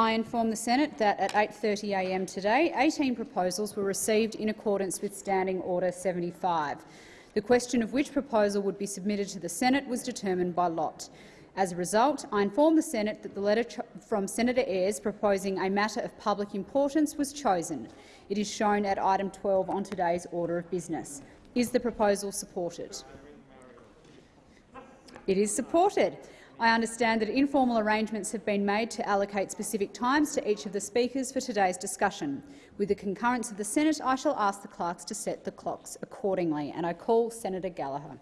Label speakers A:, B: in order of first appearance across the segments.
A: I inform the Senate that at 8.30am today, 18 proposals were received in accordance with Standing Order 75. The question of which proposal would be submitted to the Senate was determined by lot. As a result, I inform the Senate that the letter from Senator Ayres proposing a matter of public importance was chosen. It is shown at item 12 on today's order of business. Is the proposal supported? It is supported. I understand that informal arrangements have been made to allocate specific times to each of the speakers for today's discussion. With the concurrence of the Senate, I shall ask the clerks to set the clocks accordingly. And I call Senator Gallagher.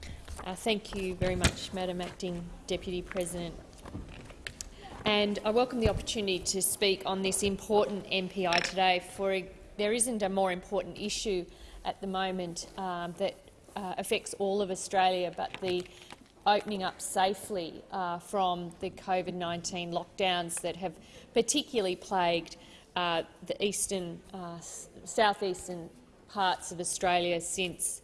B: Uh, thank you very much, Madam Acting Deputy President. And I welcome the opportunity to speak on this important MPI today, for a, there isn't a more important issue at the moment um, that uh, affects all of Australia, but the opening up safely uh, from the COVID-19 lockdowns that have particularly plagued uh, the eastern, uh, southeastern parts of Australia since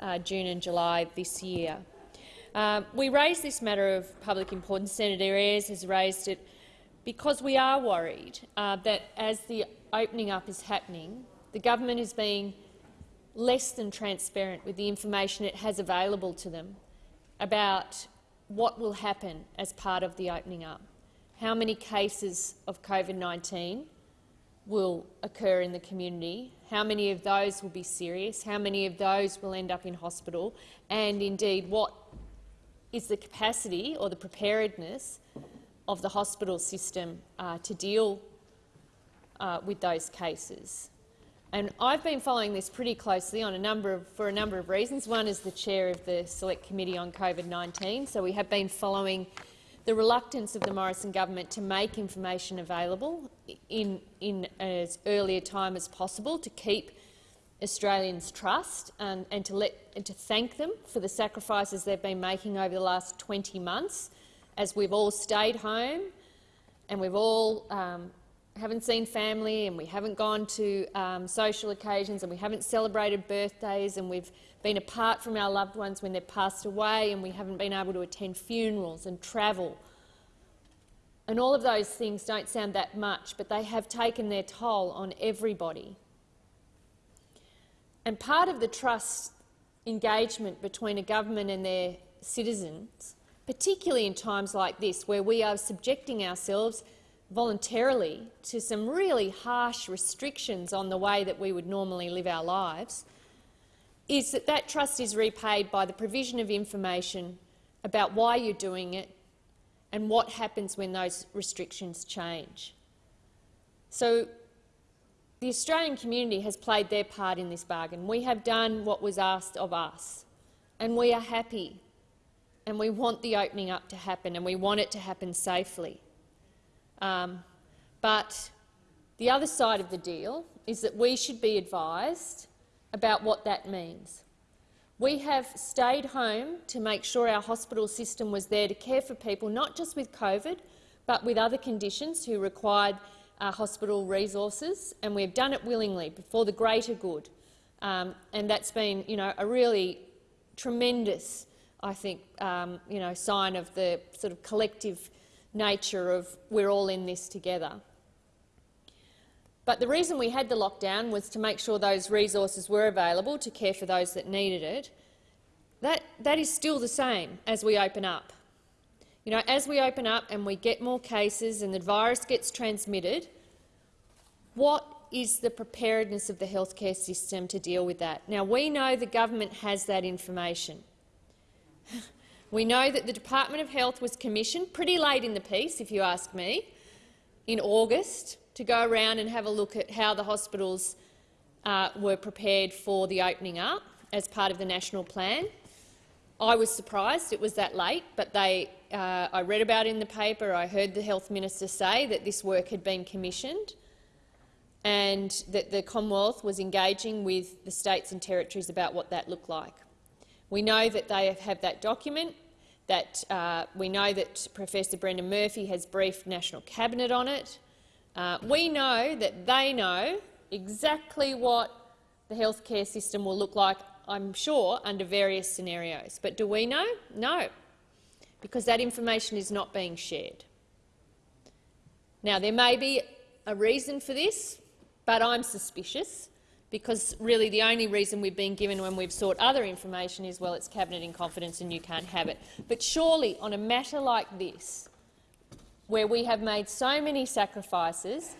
B: uh, June and July this year. Uh, we raised this matter of public importance. Senator Ayres has raised it because we are worried uh, that as the opening up is happening, the government is being less than transparent with the information it has available to them about what will happen as part of the opening up. How many cases of COVID-19 will occur in the community, how many of those will be serious, how many of those will end up in hospital, and indeed what is the capacity or the preparedness of the hospital system uh, to deal uh, with those cases. And I've been following this pretty closely on a number of, for a number of reasons. One is the chair of the Select Committee on COVID-19, so we have been following the reluctance of the Morrison government to make information available in, in as early a time as possible to keep Australians' trust and, and, to let, and to thank them for the sacrifices they've been making over the last 20 months as we've all stayed home and we've all um, haven't seen family and we haven't gone to um, social occasions and we haven't celebrated birthdays and we've been apart from our loved ones when they've passed away and we haven't been able to attend funerals and travel. And all of those things don't sound that much, but they have taken their toll on everybody. And part of the trust engagement between a government and their citizens, particularly in times like this where we are subjecting ourselves voluntarily to some really harsh restrictions on the way that we would normally live our lives, is that that trust is repaid by the provision of information about why you're doing it and what happens when those restrictions change. So the Australian community has played their part in this bargain. We have done what was asked of us, and we are happy, and we want the opening up to happen, and we want it to happen safely. Um, but the other side of the deal is that we should be advised about what that means. We have stayed home to make sure our hospital system was there to care for people not just with COVID but with other conditions who required uh, hospital resources, and we've done it willingly for the greater good. Um, and that's been you know, a really tremendous I think, um, you know, sign of the sort of collective nature of we're all in this together. But the reason we had the lockdown was to make sure those resources were available to care for those that needed it. That, that is still the same as we open up. You know, as we open up and we get more cases and the virus gets transmitted, what is the preparedness of the healthcare system to deal with that? Now, we know the government has that information. We know that the Department of Health was commissioned pretty late in the piece, if you ask me, in August to go around and have a look at how the hospitals uh, were prepared for the opening up as part of the national plan. I was surprised it was that late, but they, uh, I read about it in the paper. I heard the health minister say that this work had been commissioned and that the Commonwealth was engaging with the states and territories about what that looked like. We know that they have that document, that uh, we know that Professor Brendan Murphy has briefed National Cabinet on it. Uh, we know that they know exactly what the healthcare system will look like, I'm sure, under various scenarios. But do we know? No, because that information is not being shared. Now, there may be a reason for this, but I'm suspicious because really the only reason we've been given when we've sought other information is, well, it's cabinet in confidence and you can't have it. But surely on a matter like this, where we have made so many sacrifices,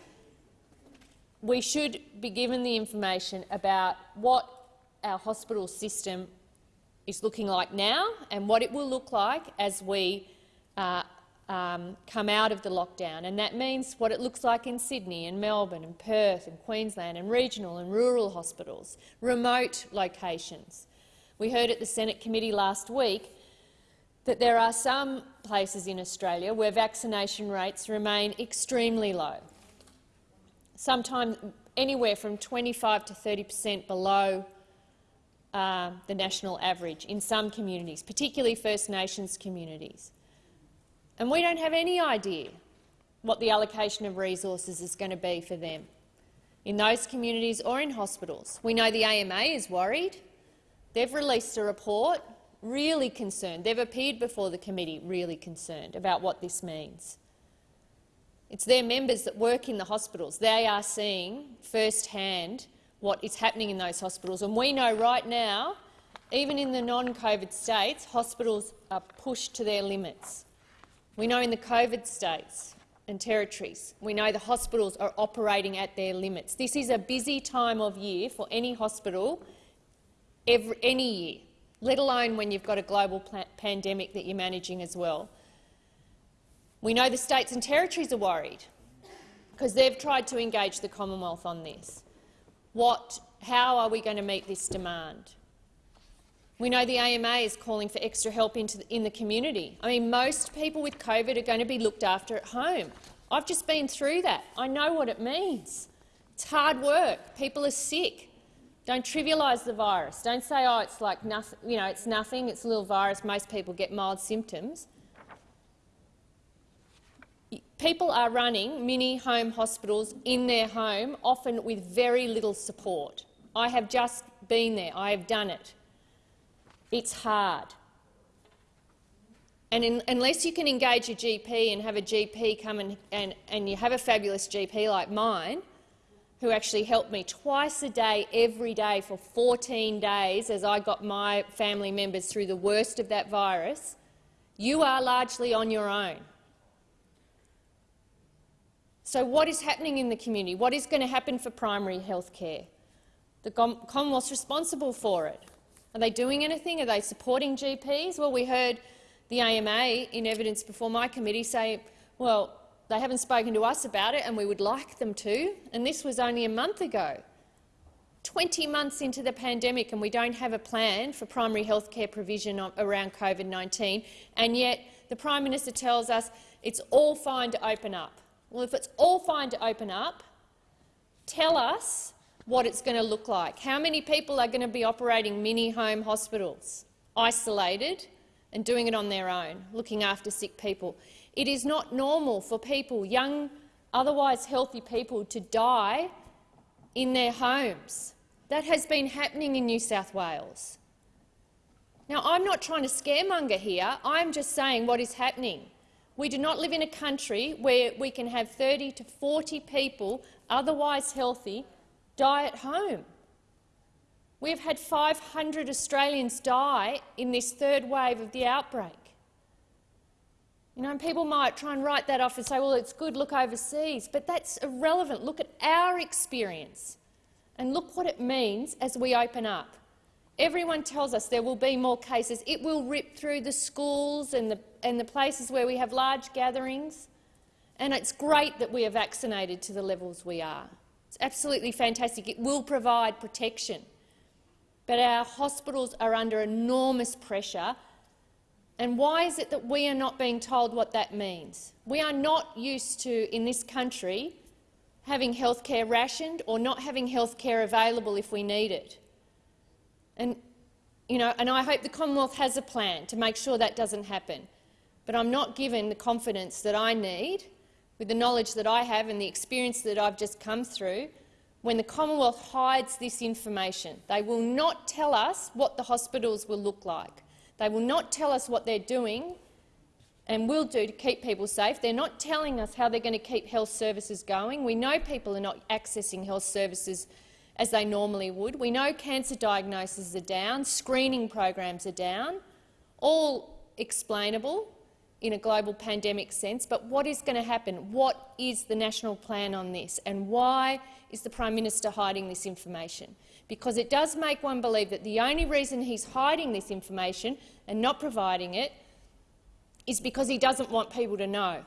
B: we should be given the information about what our hospital system is looking like now and what it will look like as we uh, um, come out of the lockdown. And that means what it looks like in Sydney and Melbourne and Perth and Queensland and regional and rural hospitals, remote locations. We heard at the Senate committee last week that there are some places in Australia where vaccination rates remain extremely low, sometimes anywhere from 25 to 30 per cent below uh, the national average in some communities, particularly First Nations communities. And we don't have any idea what the allocation of resources is going to be for them in those communities or in hospitals. We know the AMA is worried. They've released a report really concerned. They've appeared before the committee really concerned about what this means. It's their members that work in the hospitals. They are seeing firsthand what is happening in those hospitals. And we know right now, even in the non-COVID states, hospitals are pushed to their limits. We know in the COVID states and territories, we know the hospitals are operating at their limits. This is a busy time of year for any hospital every, any year, let alone when you've got a global pandemic that you're managing as well. We know the states and territories are worried because they've tried to engage the Commonwealth on this. What, how are we going to meet this demand? We know the AMA is calling for extra help the, in the community. I mean, most people with COVID are going to be looked after at home. I've just been through that. I know what it means. It's hard work. People are sick. Don't trivialise the virus. Don't say, oh, it's like nothing, you know, it's nothing, it's a little virus, most people get mild symptoms. People are running mini home hospitals in their home, often with very little support. I have just been there. I have done it. It's hard. And in, unless you can engage your GP and have a GP come and, and, and you have a fabulous GP like mine, who actually helped me twice a day, every day for 14 days as I got my family members through the worst of that virus, you are largely on your own. So what is happening in the community? What is going to happen for primary health care? The Commonwealth's responsible for it. Are they doing anything? Are they supporting GPs? Well, we heard the AMA in evidence before my committee say, well, they haven't spoken to us about it and we would like them to, and this was only a month ago. 20 months into the pandemic and we don't have a plan for primary health care provision around COVID-19, and yet the Prime Minister tells us it's all fine to open up. Well, if it's all fine to open up, tell us what it's going to look like. How many people are going to be operating mini-home hospitals, isolated and doing it on their own, looking after sick people? It is not normal for people, young, otherwise healthy people, to die in their homes. That has been happening in New South Wales. Now, I'm not trying to scaremonger here. I'm just saying what is happening. We do not live in a country where we can have 30 to 40 people, otherwise healthy, die at home. We have had 500 Australians die in this third wave of the outbreak. You know, people might try and write that off and say, well, it's good, look overseas, but that's irrelevant. Look at our experience and look what it means as we open up. Everyone tells us there will be more cases. It will rip through the schools and the, and the places where we have large gatherings. And it's great that we are vaccinated to the levels we are. It's absolutely fantastic. It will provide protection. But our hospitals are under enormous pressure. And why is it that we are not being told what that means? We are not used to, in this country, having health care rationed or not having health care available if we need it. And, you know, and I hope the Commonwealth has a plan to make sure that doesn't happen. But I'm not given the confidence that I need with the knowledge that I have and the experience that I've just come through, when the Commonwealth hides this information. They will not tell us what the hospitals will look like. They will not tell us what they're doing and will do to keep people safe. They're not telling us how they're going to keep health services going. We know people are not accessing health services as they normally would. We know cancer diagnoses are down, screening programs are down, all explainable in a global pandemic sense. But what is going to happen? What is the national plan on this, and why is the Prime Minister hiding this information? Because it does make one believe that the only reason he's hiding this information and not providing it is because he doesn't want people to know.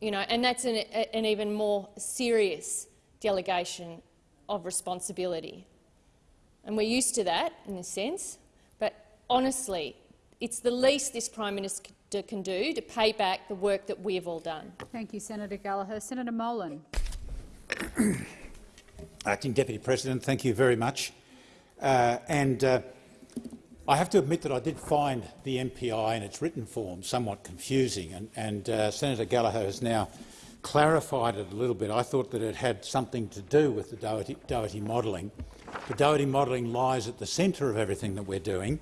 B: You know, and that's an, an even more serious delegation of responsibility. And we're used to that in a sense, but honestly, it's the least this Prime Minister can do to pay back the work that we have all done.
A: Thank you, Senator Gallagher. Senator Molan.
C: Acting Deputy President, thank you very much. Uh, and uh, I have to admit that I did find the MPI in its written form somewhat confusing, and, and uh, Senator Gallagher has now clarified it a little bit. I thought that it had something to do with the Doherty, Doherty modelling. The Doherty modelling lies at the centre of everything that we're doing,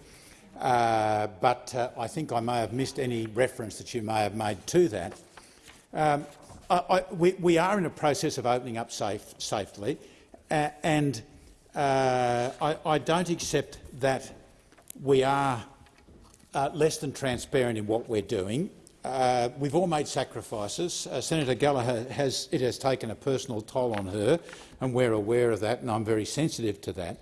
C: uh, but uh, I think I may have missed any reference that you may have made to that. Um, I, I, we, we, are in a process of opening up safe, safely, uh, and uh, I, I, don't accept that we are uh, less than transparent in what we're doing. Uh, we've all made sacrifices. Senator Gallagher has it has taken a personal toll on her, and we're aware of that, and I'm very sensitive to that.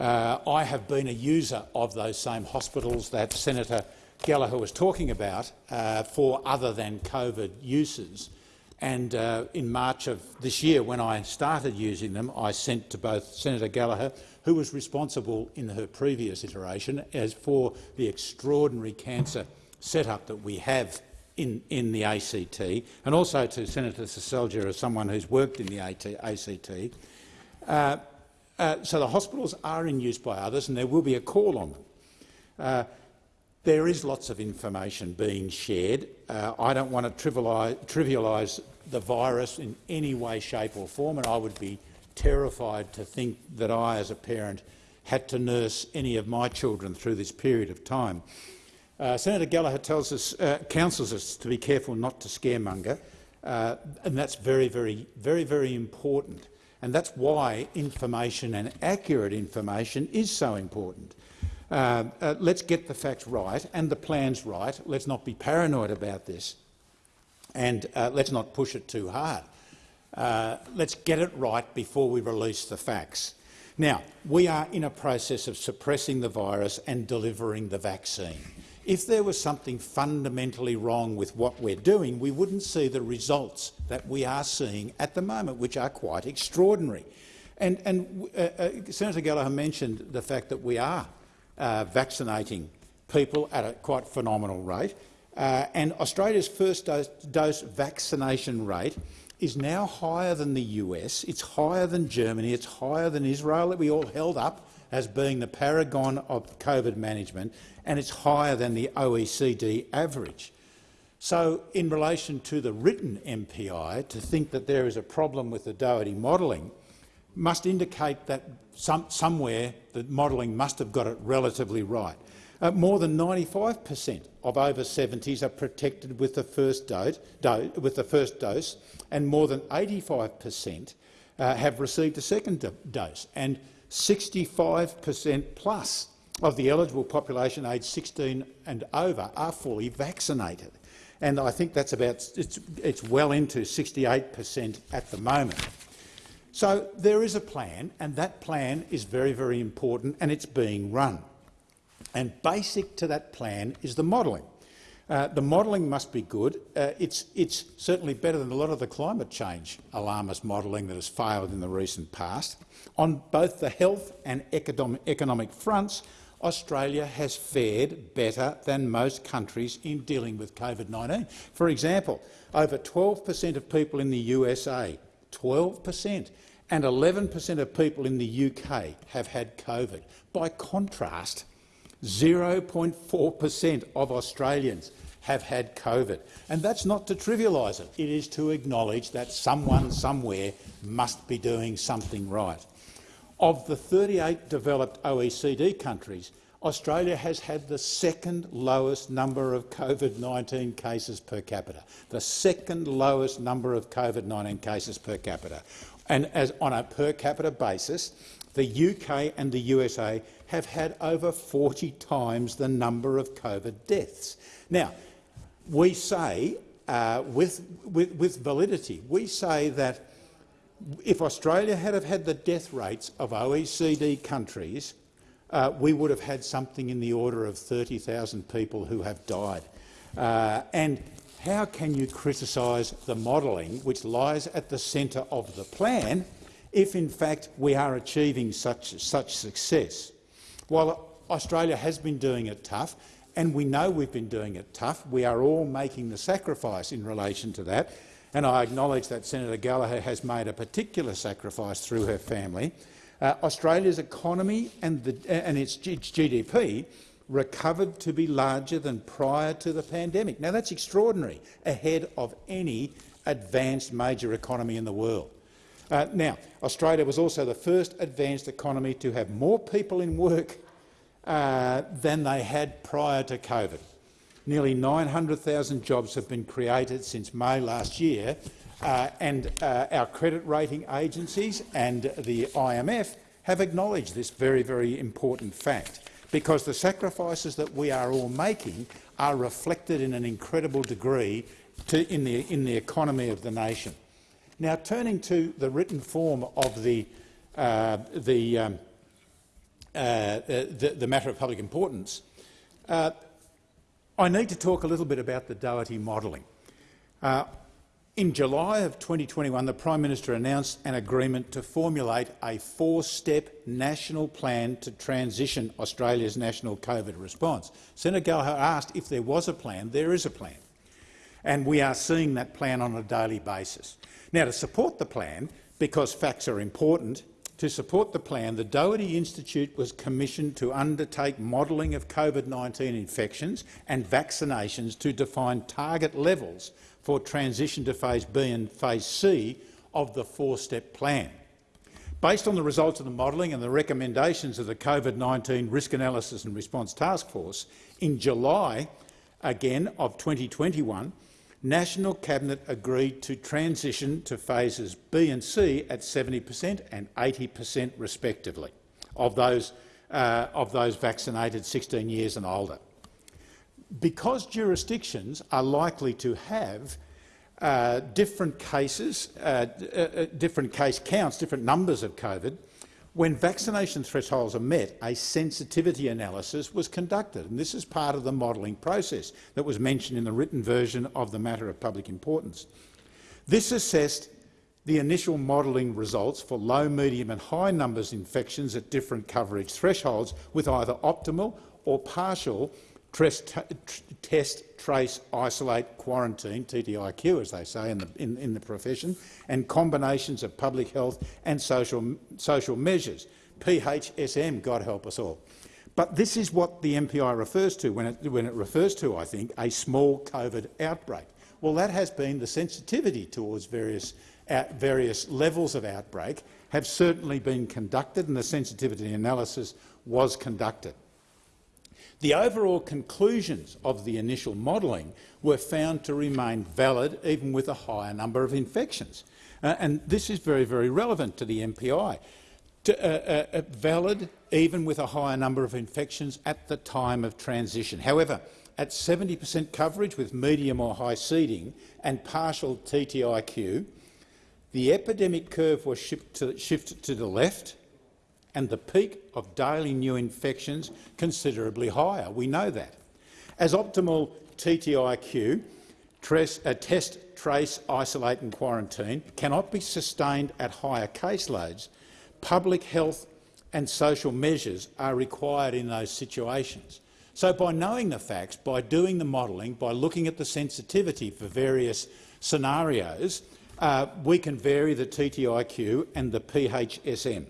C: Uh, I have been a user of those same hospitals that Senator Gallagher was talking about uh, for other than COVID uses. And uh, in March of this year, when I started using them, I sent to both Senator Gallagher, who was responsible in her previous iteration, as for the extraordinary cancer setup that we have in, in the ACT, and also to Senator Seselja as someone who's worked in the ACT. Uh, so the hospitals are in use by others, and there will be a call on them. Uh, there is lots of information being shared. Uh, I don't want to trivialise, trivialise the virus in any way, shape or form, and I would be terrified to think that I, as a parent, had to nurse any of my children through this period of time. Uh, Senator Gallagher tells us, uh, counsels us to be careful not to scaremonger, uh, and that's very, very, very, very important. And that's why information and accurate information is so important. Uh, uh, let's get the facts right and the plans right. Let's not be paranoid about this, and uh, let's not push it too hard. let's get it right before we release the facts. Now, we are in a process of suppressing the virus and delivering the vaccine. If there was something fundamentally wrong with what we're doing, we wouldn't see the results that we are seeing at the moment, which are quite extraordinary. And, and uh, uh, Senator Gallagher mentioned the fact that we are uh, vaccinating people at a quite phenomenal rate. Uh, and Australia's first dose, dose, vaccination rate is now higher than the US, it's higher than Germany, it's higher than Israel that we all held up as being the paragon of COVID management, and it's higher than the OECD average. So in relation to the written MPI, to think that there is a problem with the Doherty modelling must indicate that some, somewhere the modelling must have got it relatively right. Uh, more than 95 per cent of over 70s are protected with the first dose, do, with the first dose and more than 85 per cent uh, have received a second dose. And 65 per cent plus of the eligible population aged 16 and over are fully vaccinated. And I think that's about it's, it's well into 68 per cent at the moment. So there is a plan, and that plan is very, very important, and it's being run. And basic to that plan is the modelling. Uh, the modelling must be good. Uh, it's, it's, certainly better than a lot of the climate change alarmist modelling that has failed in the recent past. On both the health and economic, fronts, Australia has fared better than most countries in dealing with COVID-19. For example, over 12 per cent of people in the USA, 12 per cent, and 11 per cent of people in the UK have had COVID. By contrast, 0.4 per cent of Australians have had COVID. And that's not to trivialise it. It is to acknowledge that someone somewhere must be doing something right. Of the 38 developed OECD countries, Australia has had the second lowest number of COVID-19 cases per capita, the second lowest number of COVID-19 cases per capita. And as on a per capita basis, the UK and the USA have had over 40 times the number of COVID deaths. Now, we say, uh, with, with, with validity, we say that if Australia had have had the death rates of OECD countries, uh, we would have had something in the order of 30,000 people who have died. Uh, and how can you criticise the modelling which lies at the centre of the plan if, in fact, we are achieving such, such success? While Australia has been doing it tough, and we know we've been doing it tough, we are all making the sacrifice in relation to that, and I acknowledge that Senator Gallagher has made a particular sacrifice through her family. Uh, Australia's economy and, the, and its, its GDP recovered to be larger than prior to the pandemic. Now, that's extraordinary, ahead of any advanced major economy in the world. Uh, now, Australia was also the first advanced economy to have more people in work uh, than they had prior to COVID. Nearly 900,000 jobs have been created since May last year, uh, and uh, our credit rating agencies and the IMF have acknowledged this very, very important fact, because the sacrifices that we are all making are reflected in an incredible degree to, in, the, in the economy of the nation. Now, turning to the written form of the, uh, the, um, uh, the, the, matter of public importance, uh, I need to talk a little bit about the Doherty modelling. Uh, in July of 2021, the Prime Minister announced an agreement to formulate a four-step national plan to transition Australia's national COVID response. Senator Gallagher asked if there was a plan. There is a plan. And we are seeing that plan on a daily basis. Now, to support the plan, because facts are important, to support the plan, the Doherty Institute was commissioned to undertake modelling of COVID-19 infections and vaccinations to define target levels for transition to phase B and phase C of the four-step plan. Based on the results of the modelling and the recommendations of the COVID-19 Risk Analysis and Response Task Force, in July again of 2021, National Cabinet agreed to transition to phases B and C at 70 per cent and 80 per cent respectively of those, uh, of those vaccinated 16 years and older. Because jurisdictions are likely to have uh, different cases, uh, uh, uh, different case counts, different numbers of COVID, when vaccination thresholds are met, a sensitivity analysis was conducted, and this is part of the modelling process that was mentioned in the written version of the matter of public importance. This assessed the initial modelling results for low, medium and high numbers infections at different coverage thresholds with either optimal or partial Test, test, trace, isolate, quarantine, TTIQ as they say in the, in, in the profession, and combinations of public health and social, social measures. PHSM, God help us all. But this is what the MPI refers to when it, when it refers to, I think, a small COVID outbreak. Well, that has been the sensitivity towards various, uh, various levels of outbreak have certainly been conducted and the sensitivity analysis was conducted. The overall conclusions of the initial modelling were found to remain valid even with a higher number of infections. Uh, and this is very, very relevant to the MPI. To, uh, uh, uh, valid even with a higher number of infections at the time of transition. However, at 70 per cent coverage with medium or high seeding and partial TTIQ, the epidemic curve was to, shifted to the left and the peak of daily new infections considerably higher. We know that. As optimal TTIQ, uh, test, trace, isolate and quarantine cannot be sustained at higher caseloads, public health and social measures are required in those situations. So by knowing the facts, by doing the modelling, by looking at the sensitivity for various scenarios, uh, we can vary the TTIQ and the PHSM.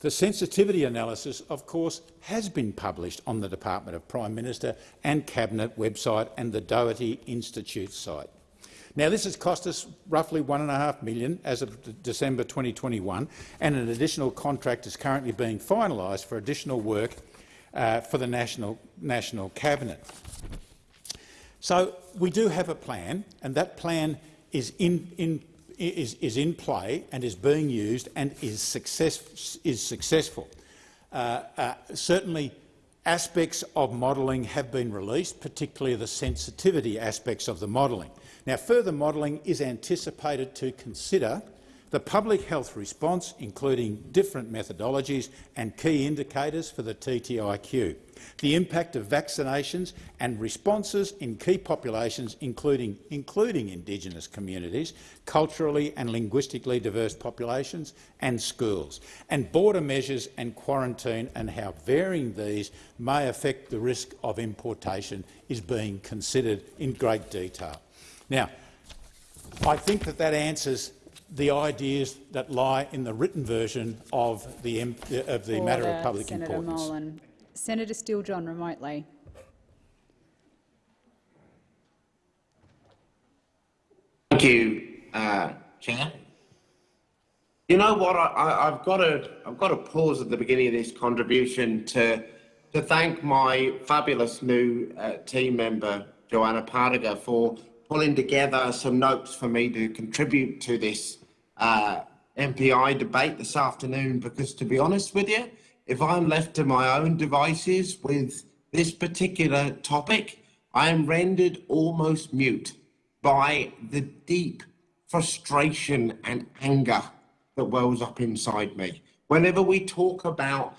C: The sensitivity analysis, of course, has been published on the Department of Prime Minister and Cabinet website and the Doherty Institute site. Now, this has cost us roughly 1.5 million as of December 2021, and an additional contract is currently being finalised for additional work uh, for the national, national cabinet. So we do have a plan, and that plan is in, in, is, is in play and is being used and is, success, is successful. Uh, uh, certainly aspects of modelling have been released, particularly the sensitivity aspects of the modelling. Now, further modelling is anticipated to consider the public health response, including different methodologies and key indicators for the TTIQ, the impact of vaccinations and responses in key populations, including, including Indigenous communities, culturally and linguistically diverse populations and schools, and border measures and quarantine and how varying these may affect the risk of importation is being considered in great detail. Now, I think that that answers the ideas that lie in the written version of the, of the matter of public
A: Senator
C: importance.
A: Molan. Senator Steele-John remotely.
D: Thank you, uh, Chair. You know what? I, have got to I've got to pause at the beginning of this contribution to to thank my fabulous new uh, team member Joanna Pardiger for pulling together some notes for me to contribute to this uh, MPI debate this afternoon because, to be honest with you, if I'm left to my own devices with this particular topic, I am rendered almost mute by the deep frustration and anger that wells up inside me. Whenever we talk about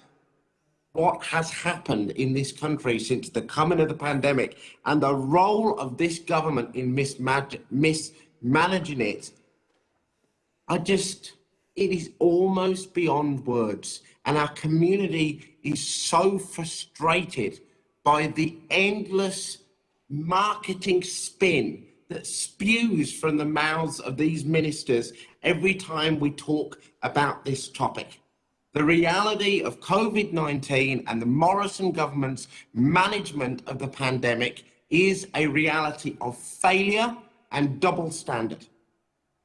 D: what has happened in this country since the coming of the pandemic and the role of this government in mismanaging it I just, it is almost beyond words. And our community is so frustrated by the endless marketing spin that spews from the mouths of these ministers every time we talk about this topic. The reality of COVID-19 and the Morrison government's management of the pandemic is a reality of failure and double standard.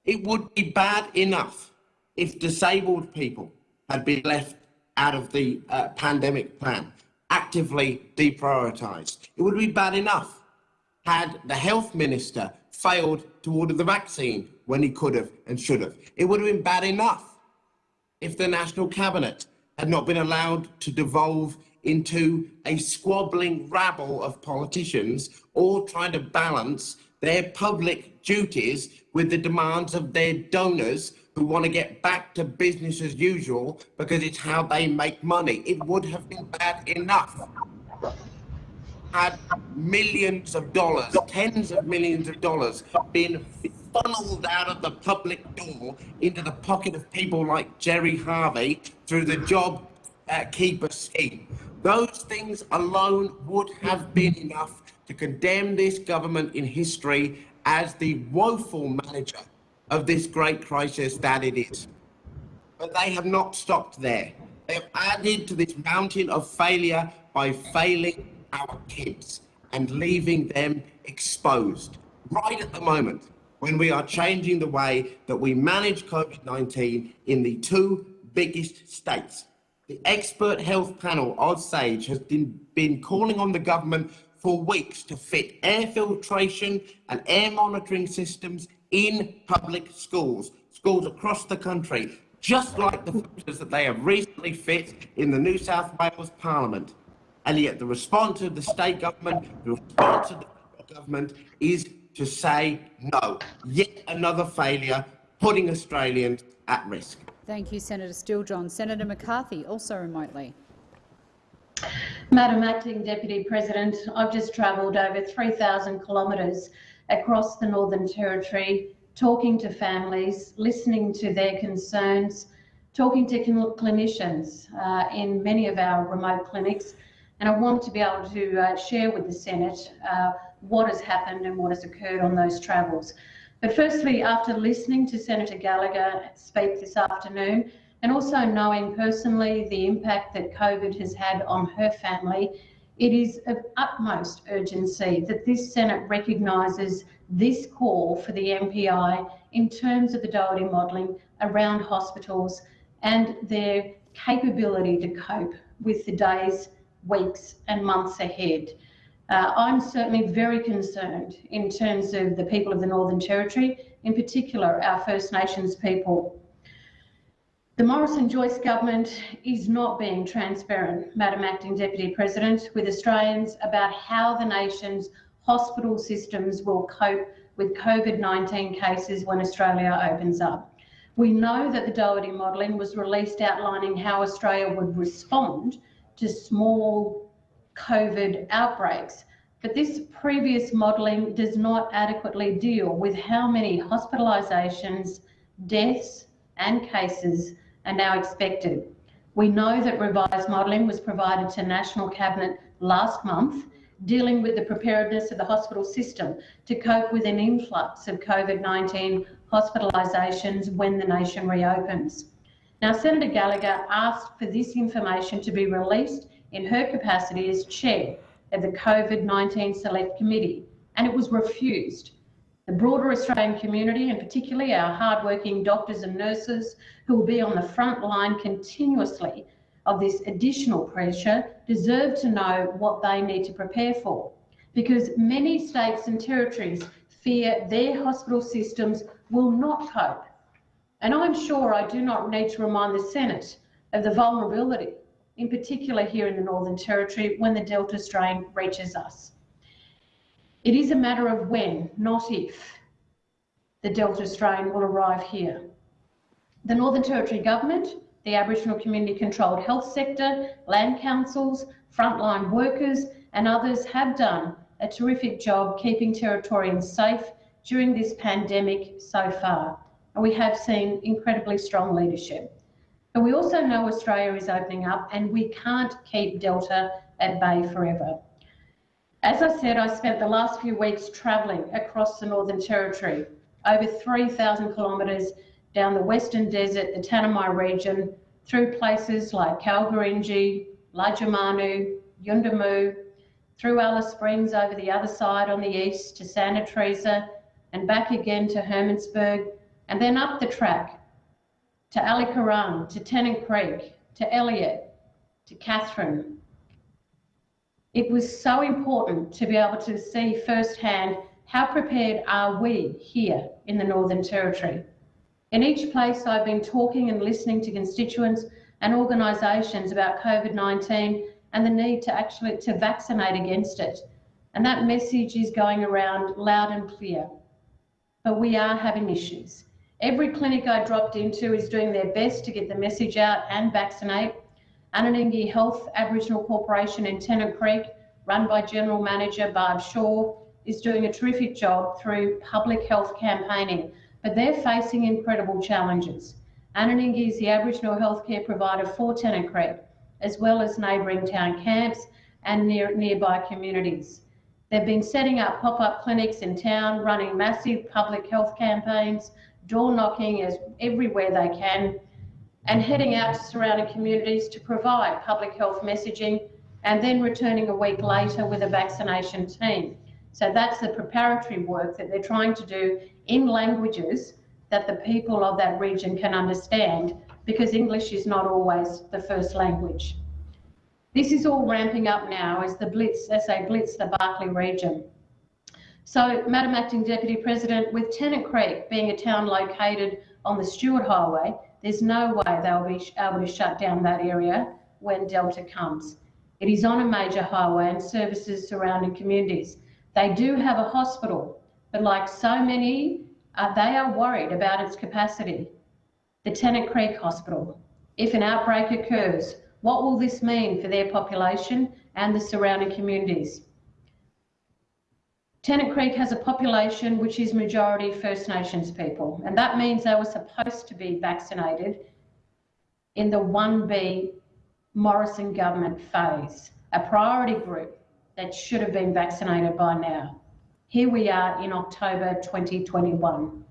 D: It would be bad enough if disabled people had been left out of the uh, pandemic plan, actively deprioritised. It would be bad enough had the health minister failed to order the vaccine when he could have and should have. It would have been bad enough if the National Cabinet had not been allowed to devolve into a squabbling rabble of politicians all trying to balance their public duties with the demands of their donors who want to get back to business as usual because it's how they make money. It would have been bad enough had millions of dollars, tens of millions of dollars been funneled out of the public door into the pocket of people like Gerry Harvey through the job uh, keeper scheme. Those things alone would have been enough to condemn this government in history as the woeful manager of this great crisis that it is. But they have not stopped there. They have added to this mountain of failure by failing our kids and leaving them exposed right at the moment when we are changing the way that we manage COVID-19 in the two biggest states. The expert health panel, OzSage, has been, been calling on the government for weeks to fit air filtration and air monitoring systems in public schools, schools across the country, just like the filters that they have recently fit in the New South Wales Parliament. And yet the response of the state government, the response of the government is to say no. Yet another failure, putting Australians at risk.
A: Thank you, Senator Steele-John. Senator McCarthy, also remotely.
E: Madam Acting Deputy President, I've just travelled over 3,000 kilometres across the Northern Territory, talking to families, listening to their concerns, talking to clinicians uh, in many of our remote clinics, and I want to be able to uh, share with the Senate uh, what has happened and what has occurred on those travels. But firstly, after listening to Senator Gallagher speak this afternoon, and also knowing personally the impact that COVID has had on her family, it is of utmost urgency that this Senate recognises this call for the MPI in terms of the Doherty modelling around hospitals and their capability to cope with the days weeks and months ahead. Uh, I'm certainly very concerned in terms of the people of the Northern Territory, in particular our First Nations people. The Morrison-Joyce government is not being transparent, Madam Acting Deputy President, with Australians about how the nation's hospital systems will cope with COVID-19 cases when Australia opens up. We know that the Doherty modelling was released outlining how Australia would respond to small COVID outbreaks, but this previous modelling does not adequately deal with how many hospitalisations, deaths and cases are now expected. We know that revised modelling was provided to National Cabinet last month, dealing with the preparedness of the hospital system to cope with an influx of COVID-19 hospitalisations when the nation reopens. Now, Senator Gallagher asked for this information to be released in her capacity as chair of the COVID-19 Select Committee, and it was refused. The broader Australian community, and particularly our hardworking doctors and nurses who will be on the front line continuously of this additional pressure, deserve to know what they need to prepare for. Because many states and territories fear their hospital systems will not cope. And I'm sure I do not need to remind the Senate of the vulnerability, in particular here in the Northern Territory, when the Delta strain reaches us. It is a matter of when, not if, the Delta strain will arrive here. The Northern Territory Government, the Aboriginal community controlled health sector, land councils, frontline workers and others have done a terrific job keeping Territorians safe during this pandemic so far. And we have seen incredibly strong leadership. But we also know Australia is opening up and we can't keep Delta at bay forever. As I said, I spent the last few weeks travelling across the Northern Territory, over 3,000 kilometres down the Western Desert, the Tanami region, through places like Kalkarindji, Lajamanu, Yuendumu, through Alice Springs over the other side on the east to Santa Teresa, and back again to Hermannsburg, and then up the track to Ali to Tennant Creek, to Elliott, to Katherine, it was so important to be able to see firsthand how prepared are we here in the Northern Territory. In each place I've been talking and listening to constituents and organisations about COVID-19 and the need to actually to vaccinate against it. And that message is going around loud and clear. But we are having issues. Every clinic I dropped into is doing their best to get the message out and vaccinate, Anyinginyi Health Aboriginal Corporation in Tennant Creek, run by General Manager Barb Shaw, is doing a terrific job through public health campaigning, but they're facing incredible challenges. Anyinginyi is the Aboriginal healthcare provider for Tennant Creek, as well as neighbouring town camps and near, nearby communities. They've been setting up pop-up clinics in town, running massive public health campaigns, door knocking as everywhere they can, and heading out to surrounding communities to provide public health messaging and then returning a week later with a vaccination team. So that's the preparatory work that they're trying to do in languages that the people of that region can understand because English is not always the first language. This is all ramping up now as the blitz, as they blitz the Barkly region. So, Madam Acting Deputy President, with Tennant Creek being a town located on the Stuart Highway, there's no way they'll be able to shut down that area when Delta comes. It is on a major highway and services surrounding communities. They do have a hospital, but like so many, uh, they are worried about its capacity. The Tennant Creek Hospital. If an outbreak occurs, what will this mean for their population and the surrounding communities? Tennant Creek has a population which is majority First Nations people, and that means they were supposed to be vaccinated in the 1B Morrison government phase, a priority group that should have been vaccinated by now. Here we are in October 2021.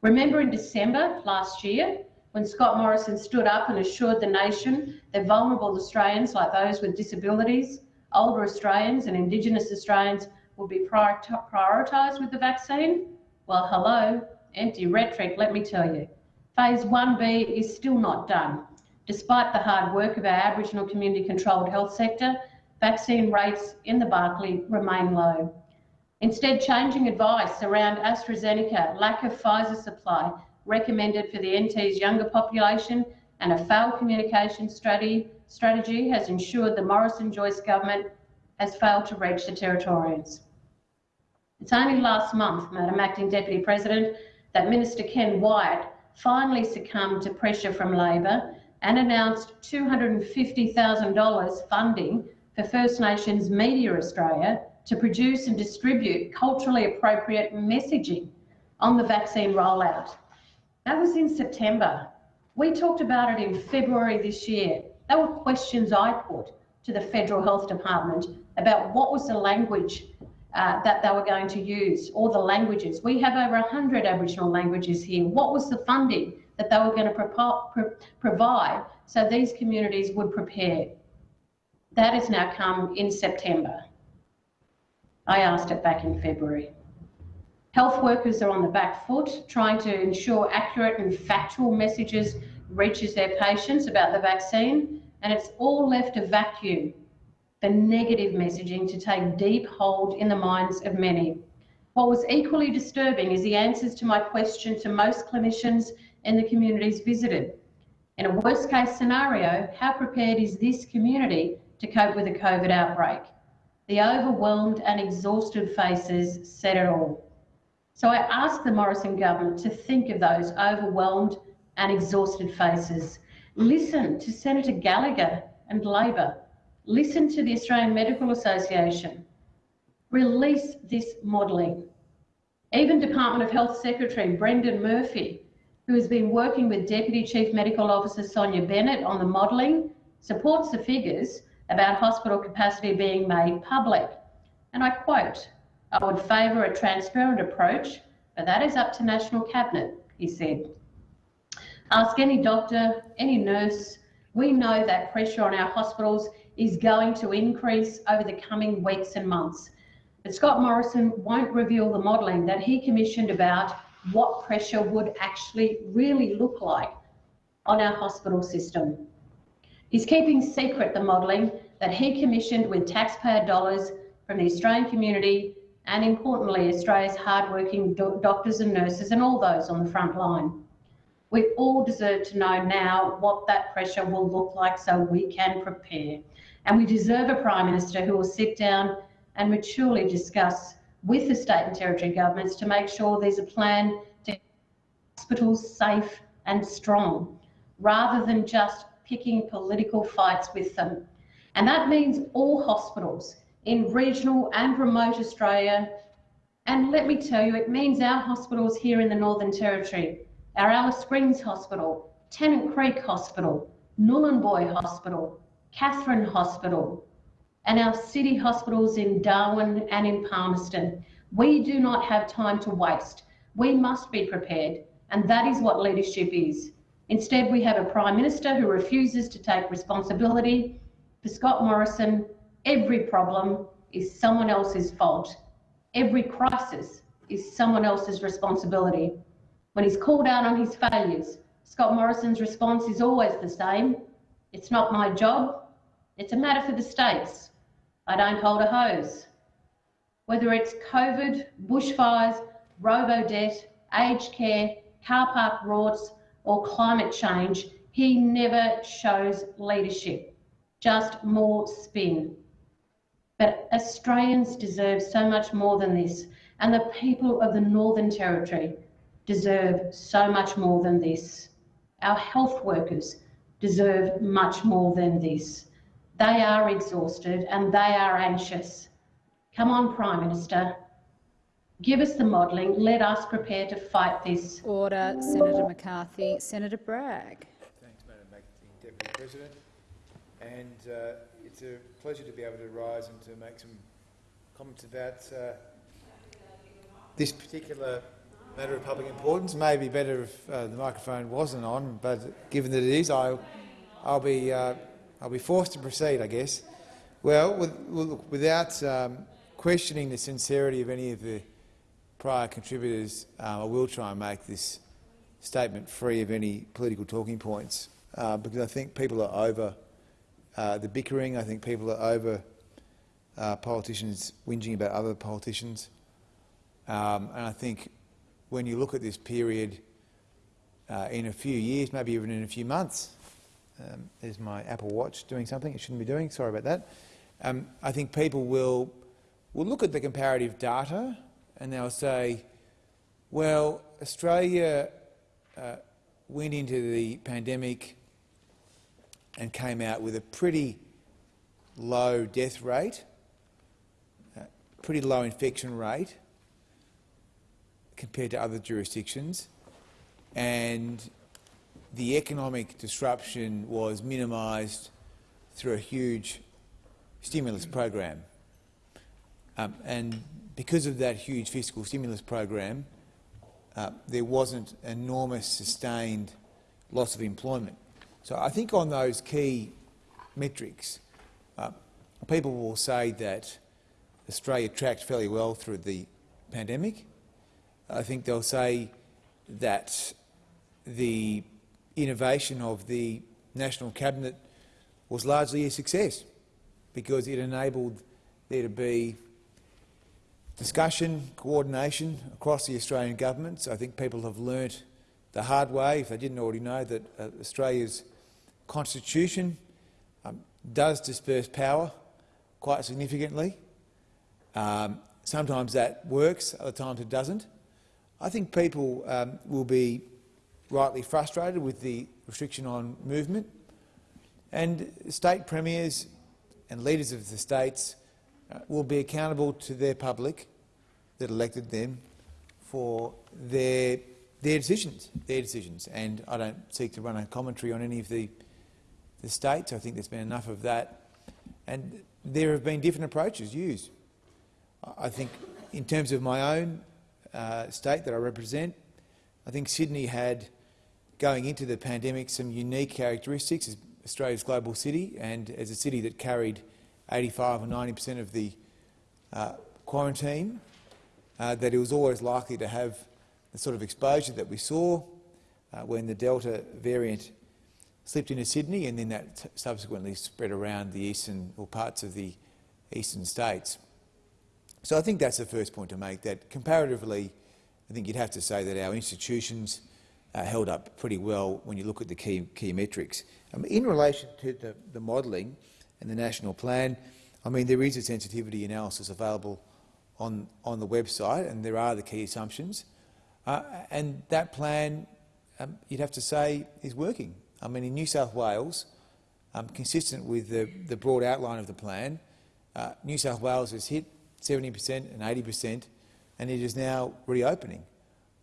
E: Remember in December last year when Scott Morrison stood up and assured the nation that vulnerable Australians like those with disabilities, older Australians and Indigenous Australians will be prioritised with the vaccine? Well, hello, empty rhetoric, let me tell you. Phase 1B is still not done, despite the hard work of our Aboriginal community controlled health sector vaccine rates in the Barkly remain low. Instead, changing advice around AstraZeneca, lack of Pfizer supply recommended for the NT's younger population, and a failed communication strategy, strategy has ensured the Morrison-Joyce government has failed to reach the Territorians. It's only last month, Madam Acting Deputy President, that Minister Ken Wyatt finally succumbed to pressure from Labor and announced $250,000 funding for First Nations Media Australia to produce and distribute culturally appropriate messaging on the vaccine rollout. That was in September. We talked about it in February this year. There were questions I put to the Federal Health Department about what was the language uh, that they were going to use, or the languages. We have over 100 Aboriginal languages here. What was the funding that they were going to pro pro provide so these communities would prepare? That has now come in September. I asked it back in February. Health workers are on the back foot, trying to ensure accurate and factual messages reaches their patients about the vaccine, and it's all left a vacuum for negative messaging to take deep hold in the minds of many. What was equally disturbing is the answers to my question to most clinicians in the communities visited. In a worst case scenario, how prepared is this community to cope with a COVID outbreak? The overwhelmed and exhausted faces said it all. So I ask the Morrison government to think of those overwhelmed and exhausted faces. Listen to Senator Gallagher and Labor. Listen to the Australian Medical Association. Release this modelling. Even Department of Health Secretary Brendan Murphy, who has been working with Deputy Chief Medical Officer Sonya Bennett on the modelling, supports the figures about hospital capacity being made public. And I quote, I would favour a transparent approach, but that is up to National Cabinet, he said. Ask any doctor, any nurse. We know that pressure on our hospitals is going to increase over the coming weeks and months. But Scott Morrison won't reveal the modelling that he commissioned about what pressure would actually really look like on our hospital system. He's keeping secret the modelling that he commissioned with taxpayer dollars from the Australian community and importantly Australia's hardworking do doctors and nurses and all those on the front line. We all deserve to know now what that pressure will look like so we can prepare. And we deserve a Prime Minister who will sit down and maturely discuss with the state and territory governments to make sure there's a plan to hospitals safe and strong, rather than just picking political fights with them. And that means all hospitals in regional and remote Australia. And let me tell you, it means our hospitals here in the Northern Territory, our Alice Springs Hospital, Tennant Creek Hospital, Nhulunbuy Hospital, Katherine Hospital, and our city hospitals in Darwin and in Palmerston. We do not have time to waste. We must be prepared, and that is what leadership is. Instead, we have a Prime Minister who refuses to take responsibility. For Scott Morrison, every problem is someone else's fault. Every crisis is someone else's responsibility. When he's called out on his failures, Scott Morrison's response is always the same. It's not my job. It's a matter for the states. I don't hold a hose. Whether it's COVID, bushfires, robo-debt, aged care, car park rorts, or climate change, he never shows leadership, just more spin. But Australians deserve so much more than this, and the people of the Northern Territory deserve so much more than this. Our health workers deserve much more than this. They are exhausted and they are anxious. Come on, Prime Minister. Give us the modelling. Let us prepare to fight this.
A: Order, Senator McCarthy. Senator Bragg.
F: Thanks, Madam Deputy President. And uh, it's a pleasure to be able to rise and to make some comments about uh, this particular matter of public importance. Maybe better if uh, the microphone wasn't on, but given that it is, I, I'll be uh, I'll be forced to proceed, I guess. Well, with, without um, questioning the sincerity of any of the prior contributors, uh, I will try and make this statement free of any political talking points, uh, because I think people are over uh, the bickering. I think people are over uh, politicians whinging about other politicians. Um, and I think when you look at this period uh, in a few years, maybe even in a few months, um, there's my Apple Watch doing something it shouldn't be doing, sorry about that. Um, I think people will, will look at the comparative data and they'll say, well, Australia uh, went into the pandemic and came out with a pretty low death rate, uh, pretty low infection rate compared to other jurisdictions, and the economic disruption was minimised through a huge stimulus program. Um, and because of that huge fiscal stimulus program, uh, there wasn't enormous sustained loss of employment. So I think on those key metrics, uh, people will say that Australia tracked fairly well through the pandemic. I think they'll say that the innovation of the National Cabinet was largely a success because it enabled there to be discussion, coordination across the Australian government. So I think people have learnt the hard way, if they didn't already know, that uh, Australia's constitution um, does disperse power quite significantly. Um, sometimes that works, other times it doesn't. I think people um, will be rightly frustrated with the restriction on movement. And state premiers and leaders of the states uh, will be accountable to their public that elected them for their, their decisions, their decisions. And I don't seek to run a commentary on any of the, the states. I think there's been enough of that. And there have been different approaches used. I think in terms of my own uh, state that I represent, I think Sydney had going into the pandemic some unique characteristics as Australia's global city and as a city that carried 85 or 90 per cent of the uh, quarantine, uh, that it was always likely to have the sort of exposure that we saw uh, when the Delta variant slipped into Sydney and then that subsequently spread around the eastern or parts of the eastern states. So I think that's the first point to make, that comparatively I think you'd have to say that our institutions uh, held up pretty well when you look at the key, key metrics. Um, in relation to the, the modelling and the national plan, I mean, there is a sensitivity analysis available on, on the website and there are the key assumptions. Uh, and that plan, um, you'd have to say, is working. I mean, in New South Wales, um, consistent with the, the broad outline of the plan, uh, New South Wales has hit 70 per cent and 80 per cent, and it is now reopening.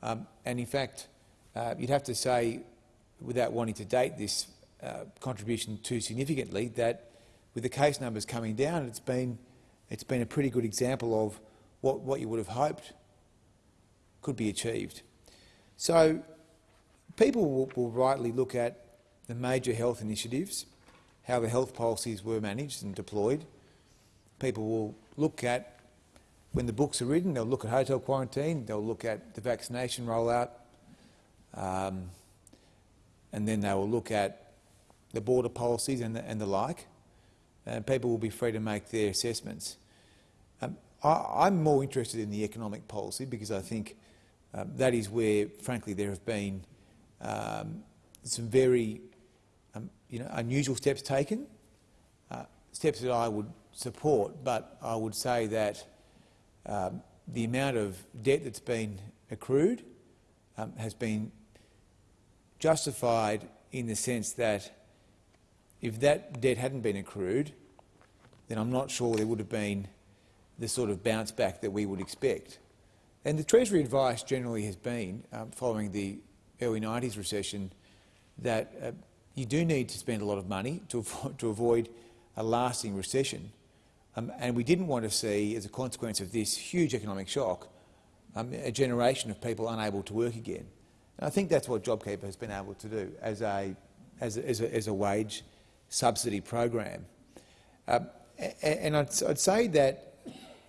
F: Um, and in fact, uh, you'd have to say, without wanting to date this uh, contribution too significantly, that with the case numbers coming down, it's been, it's been a pretty good example of what, what you would have hoped could be achieved. So people will, will rightly look at the major health initiatives, how the health policies were managed and deployed. People will look at, when the books are written, they'll look at hotel quarantine, they'll look at the vaccination rollout, um, and then they will look at the border policies and the, and the like. And people will be free to make their assessments. Um, I, am more interested in the economic policy because I think um, that is where, frankly, there have been um, some very um, you know, unusual steps taken, uh, steps that I would support, but I would say that um, the amount of debt that's been accrued um, has been justified in the sense that if that debt hadn't been accrued, then I'm not sure there would have been the sort of bounce back that we would expect. And the Treasury advice generally has been, um, following the early 90s recession, that uh, you do need to spend a lot of money to, avo to avoid a lasting recession. Um, and we didn't want to see, as a consequence of this huge economic shock, um, a generation of people unable to work again. And I think that's what JobKeeper has been able to do as a, as a, as a, as a wage subsidy program. Um, and I'd, I'd, say that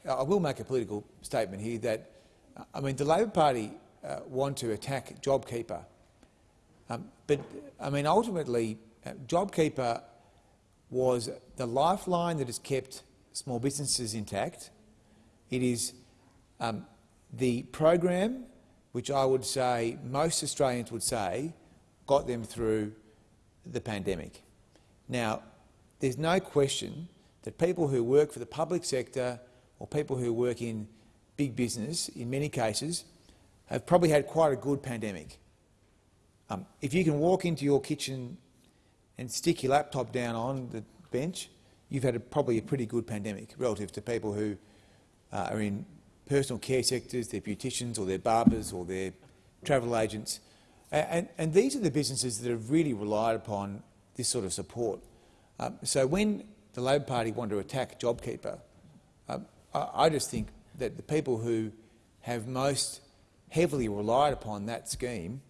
F: I will make a political statement here that I mean the Labor Party uh, want to attack JobKeeper, um, but I mean ultimately uh, JobKeeper was the lifeline that has kept small businesses intact. It is um, the program which I would say most Australians would say got them through the pandemic. Now, there's no question that people who work for the public sector or people who work in big business, in many cases, have probably had quite a good pandemic. Um, if you can walk into your kitchen and stick your laptop down on the bench, you've had a, probably a pretty good pandemic relative to people who uh, are in personal care sectors, they're beauticians or they're barbers or they're travel agents. And, and, these are the businesses that have really relied upon this sort of support. Um, so when the Labor Party want to attack JobKeeper, um, I, I just think that the people who have most heavily relied upon that scheme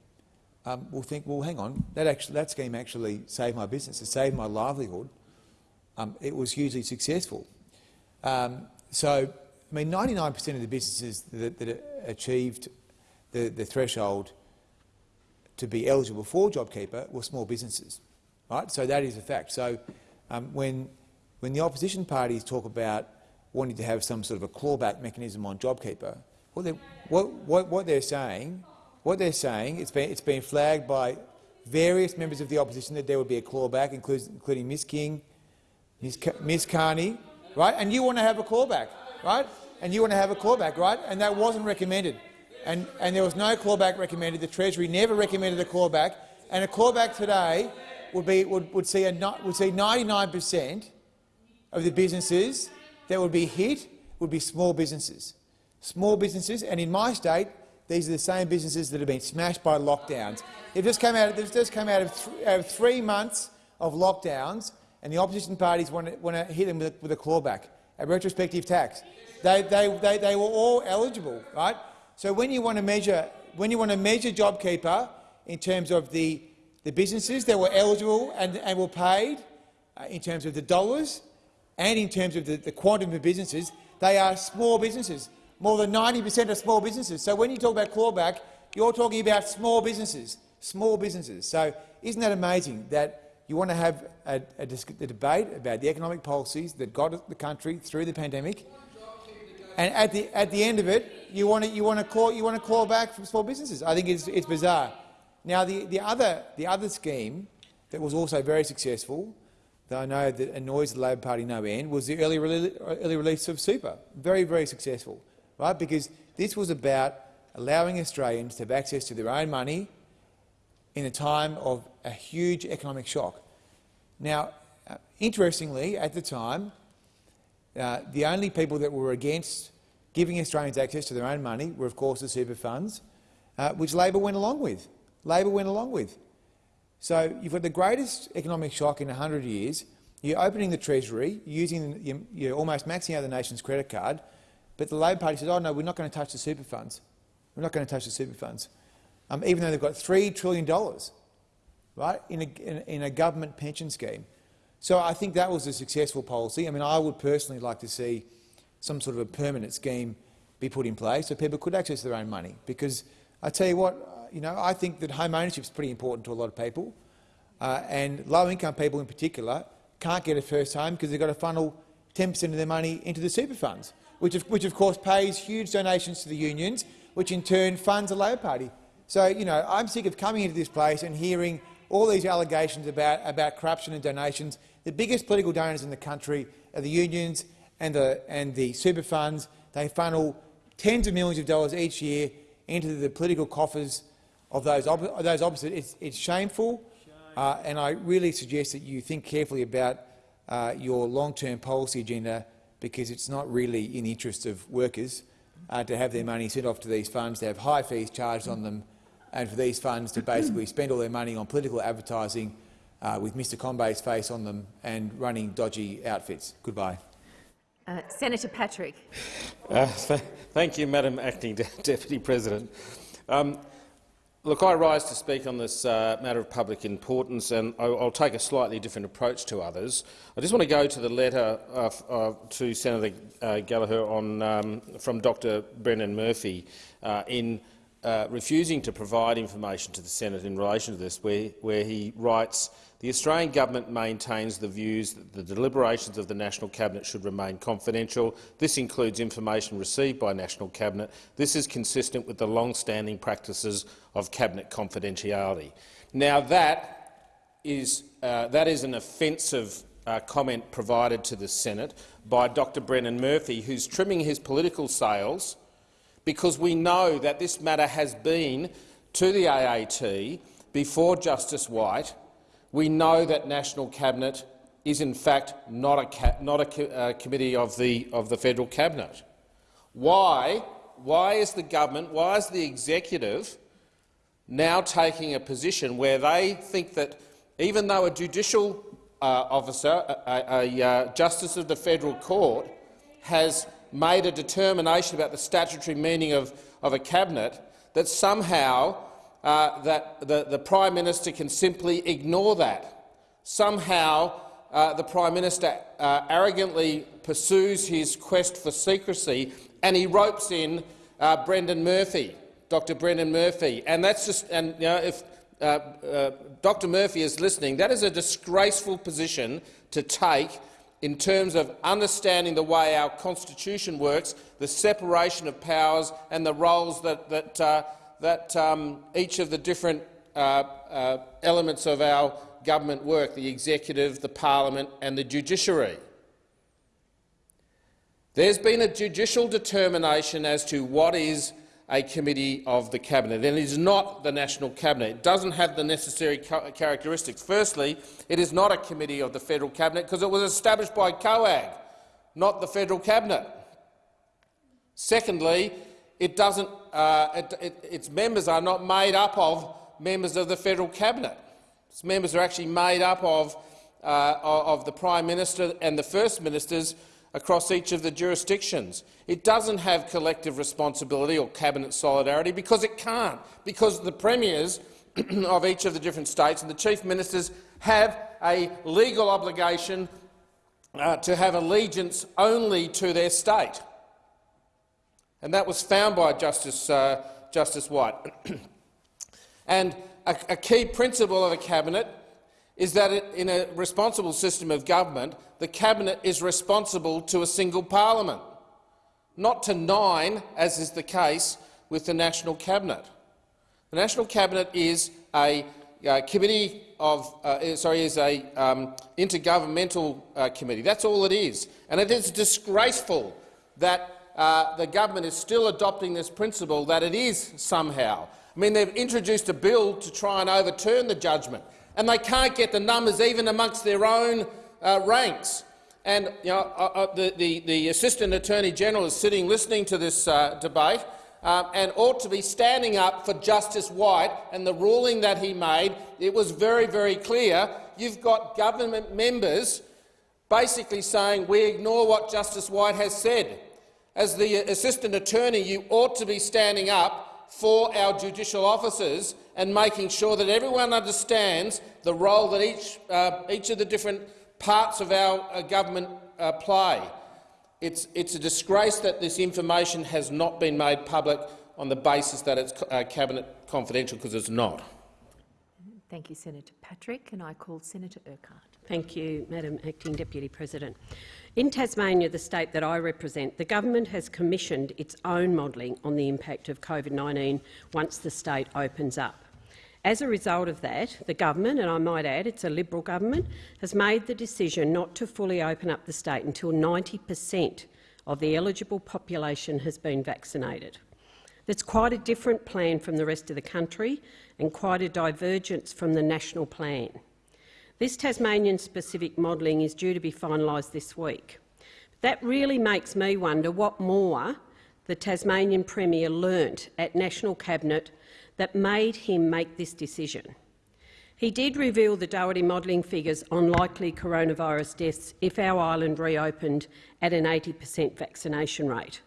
F: um, will think, well, hang on, that, actually, that scheme actually saved my business, it saved my livelihood. Um, it was hugely successful. Um, so I mean, 99 per cent of the businesses that, that achieved the, the, threshold to be eligible for JobKeeper were small businesses, right? So that is a fact. So um, when, when the opposition parties talk about wanting to have some sort of a clawback mechanism on JobKeeper, what they're, what, what, what they're saying, what they're saying, it's been, it's been flagged by various members of the opposition that there would be a clawback, including, including Ms King, Ms, Ms Kearney, right? And you want to have a clawback right? And you want to have a clawback, right? And that wasn't recommended. And, and there was no clawback recommended. The Treasury never recommended a clawback. And a clawback today would, be, would, would see, a, would see 99 per cent of the businesses that would be hit would be small businesses. Small businesses, and in my state, these are the same businesses that have been smashed by lockdowns. They've just come out, they've just come out of, th out of three months of lockdowns, and the opposition parties want to, want to hit them with a, with a clawback a retrospective tax. They, they, they, they were all eligible, right? So when you want to measure, when you want to measure JobKeeper in terms of the, the businesses that were eligible and, and were paid, uh, in terms of the dollars and in terms of the, the quantum of businesses, they are small businesses. More than 90 per cent are small businesses. So when you talk about clawback, you're talking about small businesses, small businesses. So isn't that amazing that you want to have a, a, a, debate about the economic policies that got the country through the pandemic, and at the at the end of it, you want to you want to claw you want to back from small businesses. I think it's it's bizarre. Now the the other the other scheme that was also very successful, that I know that annoys the Labor Party no end, was the early early release of super. Very very successful, right? Because this was about allowing Australians to have access to their own money in a time of a huge economic shock. Now, uh, interestingly, at the time, uh, the only people that were against giving Australians access to their own money were, of course, the super funds, uh, which Labor went along with. Labor went along with. So you've got the greatest economic shock in 100 years. You're opening the Treasury, using, you're almost maxing out the nation's credit card, but the Labor Party says, oh no, we're not going to touch the super funds. We're not going to touch the super funds um, even though they've got $3 trillion right, in, a, in, in a government pension scheme. So I think that was a successful policy. I mean, I would personally like to see some sort of a permanent scheme be put in place so people could access their own money. Because I tell you what, uh, you know, I think that home ownership is pretty important to a lot of people, uh, and low-income people in particular can't get a first home because they've got to funnel 10 per cent of their money into the super funds, which of, which of course pays huge donations to the unions, which in turn funds the Labor Party. So, you know, I'm sick of coming into this place and hearing all these allegations about, about corruption and donations. The biggest political donors in the country are the unions and the, and the super funds. They funnel tens of millions of dollars each year into the political coffers of those, op those opposite. It's, it's shameful, uh, and I really suggest that you think carefully about uh, your long-term policy agenda because it's not really in the interest of workers uh, to have their money sent off to these funds, to have high fees charged on them and for these funds to basically spend all their money on political advertising uh, with Mr Combet's face on them and running dodgy outfits. Goodbye.
G: Uh, Senator Patrick.
H: Uh, th thank you, Madam Acting De Deputy President. Um, look, I rise to speak on this uh, matter of public importance, and I'll, I'll, take a slightly different approach to others. I just want to go to the letter to Senator uh, Gallagher on, um, from Dr Brendan Murphy uh, in
C: uh, refusing to provide information to the Senate in relation to this, where, where he writes, the Australian government maintains the views that the deliberations of the National Cabinet should remain confidential. This includes information received by National Cabinet. This is consistent with the long-standing practices of Cabinet confidentiality. Now, that is, uh, that is an offensive uh, comment provided to the Senate by Dr Brendan Murphy, who's trimming his political sails because we know that this matter has been to the AAT before Justice White. We know that National Cabinet is in fact not a, not a uh, committee of the, of the federal cabinet. Why, why is the government, why is the executive now taking a position where they think that even though a judicial uh, officer, a, a, a uh, justice of the federal court, has made a determination about the statutory meaning of, of a cabinet, that somehow uh, that the, the Prime Minister can simply ignore that. Somehow uh, the Prime Minister uh, arrogantly pursues his quest for secrecy and he ropes in uh, Brendan Murphy, Dr Brendan Murphy. And that's just, and you know, if uh, uh, Dr Murphy is listening, that is a disgraceful position to take in terms of understanding the way our constitution works, the separation of powers and the roles that, that, uh, that um, each of the different uh, uh, elements of our government work, the executive, the parliament and the judiciary. There's been a judicial determination as to what is a committee of the cabinet, and it is not the National Cabinet. It doesn't have the necessary characteristics. Firstly, it is not a committee of the federal cabinet because it was established by COAG, not the federal cabinet. Secondly, it doesn't, uh, it, it, its members are not made up of members of the federal cabinet. Its members are actually made up of, uh, of the Prime Minister and the First Ministers across each of the jurisdictions. It doesn't have collective responsibility or cabinet solidarity because it can't, because the premiers of each of the different states and the chief ministers have a legal obligation uh, to have allegiance only to their state. And that was found by Justice, uh, Justice White. and a, a key principle of a cabinet is that in a responsible system of government, the Cabinet is responsible to a single parliament, not to nine, as is the case with the National Cabinet. The National Cabinet is a committee of, uh, sorry, is a um, intergovernmental uh, committee. That's all it is, and it is disgraceful that uh, the government is still adopting this principle that it is somehow. I mean, they've introduced a bill to try and overturn the judgment and they can't get the numbers even amongst their own uh, ranks. And you know, uh, uh, the, the, the, Assistant Attorney General is sitting listening to this uh, debate um, and ought to be standing up for Justice White and the ruling that he made. It was very, very clear. You've got government members basically saying we ignore what Justice White has said. As the Assistant Attorney, you ought to be standing up for our judicial officers and making sure that everyone understands the role that each, uh, each of the different parts of our uh, government uh, play. It's, it's, a disgrace that this information has not been made public on the basis that it's uh, cabinet confidential, because it's not.
G: Thank you, Senator Patrick. And I call Senator Urquhart.
I: Thank you, Madam Acting Deputy President. In Tasmania, the state that I represent, the government has commissioned its own modelling on the impact of COVID-19 once the state opens up. As a result of that, the government, and I might add it's a Liberal government, has made the decision not to fully open up the state until 90 per cent of the eligible population has been vaccinated. That's quite a different plan from the rest of the country and quite a divergence from the national plan. This Tasmanian-specific modelling is due to be finalised this week. That really makes me wonder what more the Tasmanian Premier learnt at National Cabinet that made him make this decision. He did reveal the Doherty modelling figures on likely coronavirus deaths if our island reopened at an 80 per cent vaccination rate.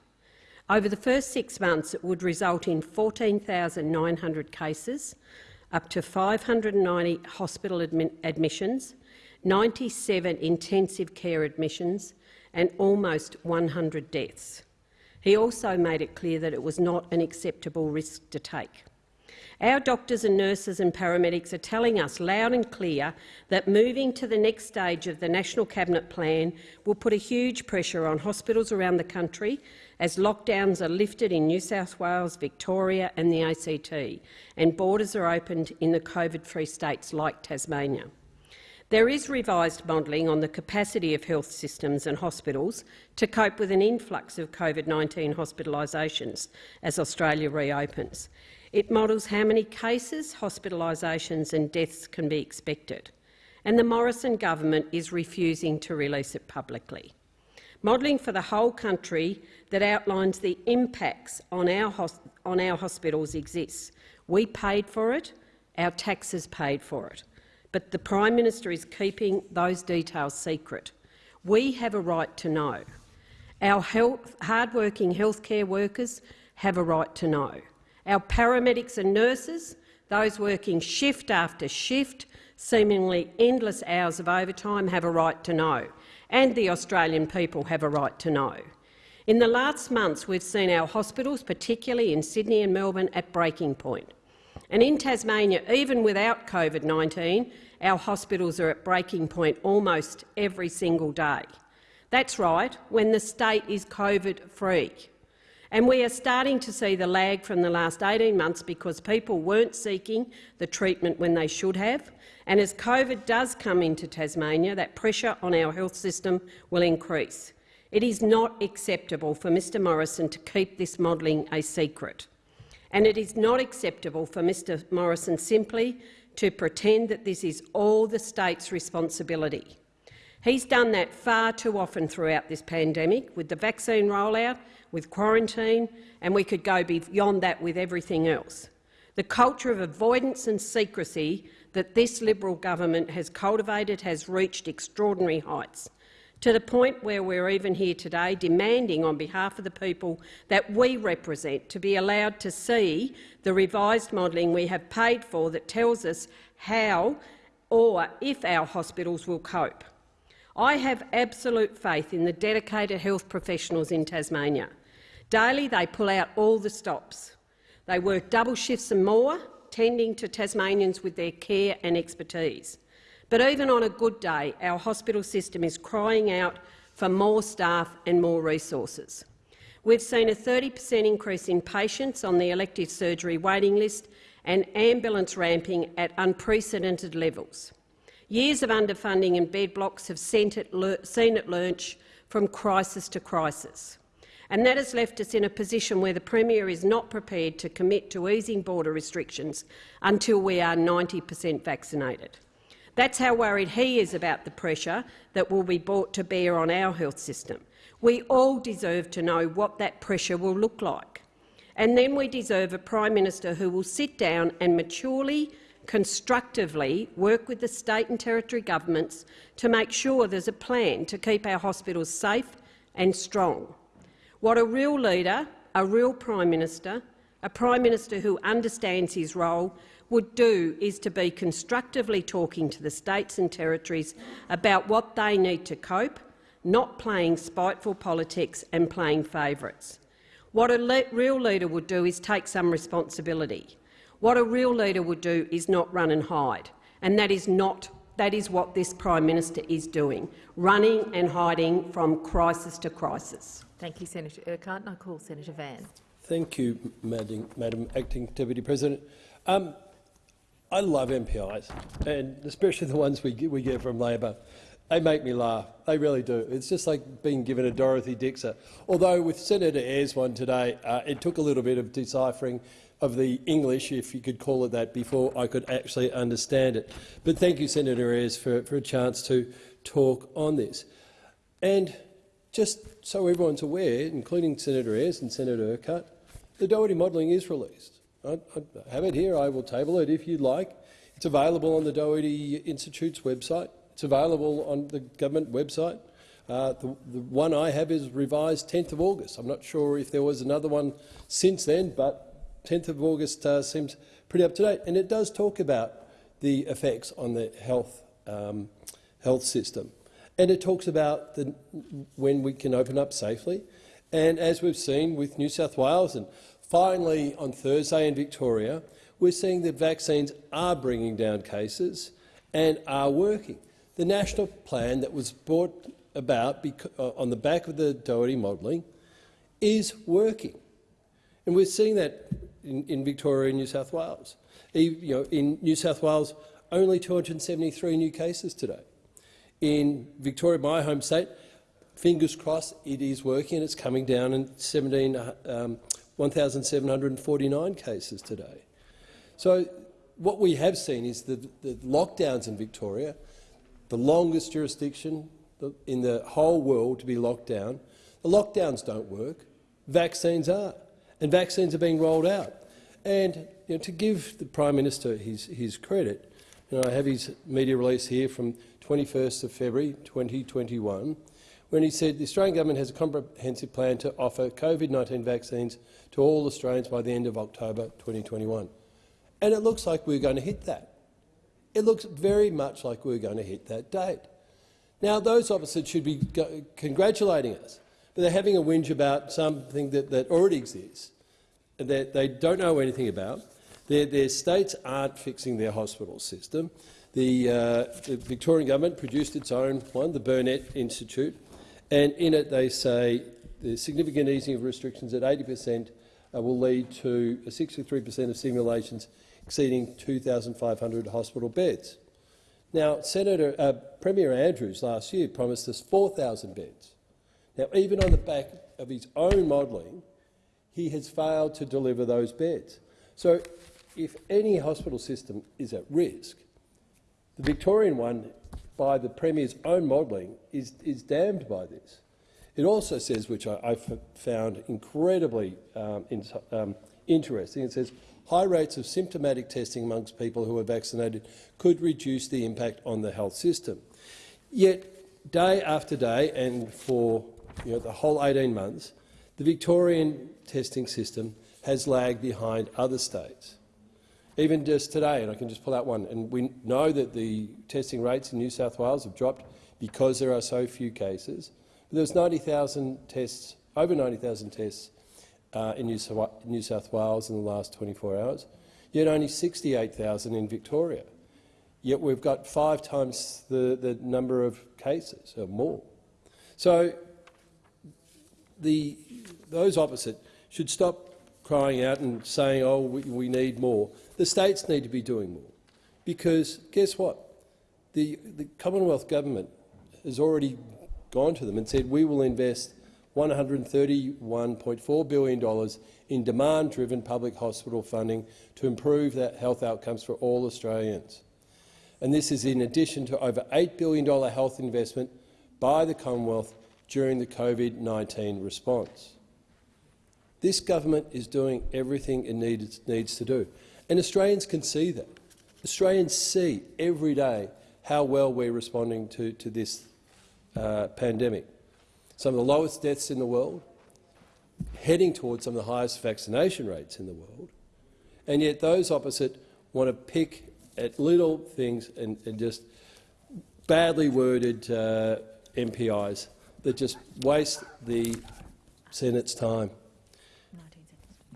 I: Over the first six months, it would result in 14,900 cases, up to 590 hospital admi admissions, 97 intensive care admissions and almost 100 deaths. He also made it clear that it was not an acceptable risk to take. Our doctors and nurses and paramedics are telling us loud and clear that moving to the next stage of the National Cabinet Plan will put a huge pressure on hospitals around the country as lockdowns are lifted in New South Wales, Victoria and the ACT, and borders are opened in the COVID-free states like Tasmania. There is revised modelling on the capacity of health systems and hospitals to cope with an influx of COVID-19 hospitalisations as Australia reopens. It models how many cases, hospitalisations and deaths can be expected. And the Morrison government is refusing to release it publicly. Modelling for the whole country that outlines the impacts on our, on our hospitals exists. We paid for it, our taxes paid for it. But the Prime Minister is keeping those details secret. We have a right to know. Our health, hard-working healthcare workers have a right to know. Our paramedics and nurses, those working shift after shift, seemingly endless hours of overtime, have a right to know, and the Australian people have a right to know. In the last months, we've seen our hospitals, particularly in Sydney and Melbourne, at breaking point. And in Tasmania, even without COVID-19, our hospitals are at breaking point almost every single day. That's right, when the state is COVID-free. And we are starting to see the lag from the last 18 months because people weren't seeking the treatment when they should have. And as COVID does come into Tasmania, that pressure on our health system will increase. It is not acceptable for Mr Morrison to keep this modelling a secret. And it is not acceptable for Mr Morrison simply to pretend that this is all the state's responsibility. He's done that far too often throughout this pandemic, with the vaccine rollout with quarantine, and we could go beyond that with everything else. The culture of avoidance and secrecy that this Liberal government has cultivated has reached extraordinary heights, to the point where we're even here today demanding on behalf of the people that we represent to be allowed to see the revised modelling we have paid for that tells us how or if our hospitals will cope. I have absolute faith in the dedicated health professionals in Tasmania. Daily they pull out all the stops. They work double shifts and more, tending to Tasmanians with their care and expertise. But even on a good day, our hospital system is crying out for more staff and more resources. We've seen a 30 per cent increase in patients on the elective surgery waiting list and ambulance ramping at unprecedented levels. Years of underfunding and bed blocks have seen it, seen it lurch from crisis to crisis and that has left us in a position where the Premier is not prepared to commit to easing border restrictions until we are 90 per cent vaccinated. That's how worried he is about the pressure that will be brought to bear on our health system. We all deserve to know what that pressure will look like. And then we deserve a Prime Minister who will sit down and maturely, constructively work with the state and territory governments to make sure there's a plan to keep our hospitals safe and strong. What a real leader, a real Prime Minister, a Prime Minister who understands his role would do is to be constructively talking to the states and territories about what they need to cope, not playing spiteful politics and playing favourites. What a le real leader would do is take some responsibility. What a real leader would do is not run and hide, and that is not that is what this Prime Minister is doing, running and hiding from crisis to crisis.
G: Thank you, Senator Urquhart. I call Senator Van.
J: Thank you, Madam, Madam Acting Deputy President. Um, I love MPIs, and especially the ones we get, we get from Labor. They make me laugh. They really do. It's just like being given a Dorothy Dixer. Although with Senator Ayres one today, uh, it took a little bit of deciphering of the English, if you could call it that, before I could actually understand it. But thank you, Senator Ayres, for, for a chance to talk on this. And just so everyone's aware, including Senator Ayres and Senator Urquhart, the Doherty modelling is released. I, I have it here. I will table it if you'd like. It's available on the Doherty Institute's website. It's available on the government website. Uh, the, the, one I have is revised 10th of August. I'm not sure if there was another one since then, but 10th of August uh, seems pretty up to date, and it does talk about the effects on the health um, health system, and it talks about the, when we can open up safely, And as we've seen with New South Wales and finally on Thursday in Victoria, we're seeing that vaccines are bringing down cases and are working. The national plan that was brought about uh, on the back of the Doherty modelling is working. And we're seeing that in, in Victoria and New South Wales. You know, in New South Wales, only 273 new cases today. In Victoria, my home state, fingers crossed, it is working. And it's coming down in 17, um, 1,749 cases today. So what we have seen is the, the lockdowns in Victoria, the longest jurisdiction in the whole world to be locked down. The lockdowns don't work. Vaccines are, and vaccines are being rolled out. And you know, to give the Prime Minister his, his credit, you know, I have his media release here from 21st of February 2021, when he said the Australian government has a comprehensive plan to offer COVID-19 vaccines to all Australians by the end of October 2021. And it looks like we're going to hit that. It looks very much like we're going to hit that date. Now, those officers should be congratulating us, but they're having a whinge about something that, that already exists, and that they don't know anything about. Their, their states aren't fixing their hospital system. The, uh, the Victorian government produced its own one, the Burnet Institute, and in it they say the significant easing of restrictions at 80 per cent uh, will lead to 63 per cent of simulations exceeding 2,500 hospital beds. Now, Senator uh, Premier Andrews last year promised us 4,000 beds. Now, even on the back of his own modelling, he has failed to deliver those beds. So, if any hospital system is at risk, the Victorian one, by the Premier's own modelling, is, is damned by this. It also says, which I, I found incredibly um, in, um, interesting, it says high rates of symptomatic testing amongst people who are vaccinated could reduce the impact on the health system. Yet, day after day, and for you know, the whole 18 months, the Victorian testing system has lagged behind other states. Even just today, and I can just pull out one, and we know that the testing rates in New South Wales have dropped because there are so few cases. There was 90,000 tests, over 90,000 tests uh, in New, New South Wales in the last 24 hours, yet only 68,000 in Victoria. Yet we've got five times the, the number of cases, or more. So the, those opposite should stop crying out and saying, oh, we, we need more. The states need to be doing more. Because guess what? The, the Commonwealth government has already gone to them and said we will invest $131.4 billion in demand-driven public hospital funding to improve health outcomes for all Australians. And this is in addition to over $8 billion health investment by the Commonwealth during the COVID-19 response. This government is doing everything it needs to do. And Australians can see that. Australians see every day how well we're responding to, to this uh, pandemic. Some of the lowest deaths in the world, heading towards some of the highest vaccination rates in the world, and yet those opposite want to pick at little things and, and just badly worded uh, MPIs that just waste the Senate's time.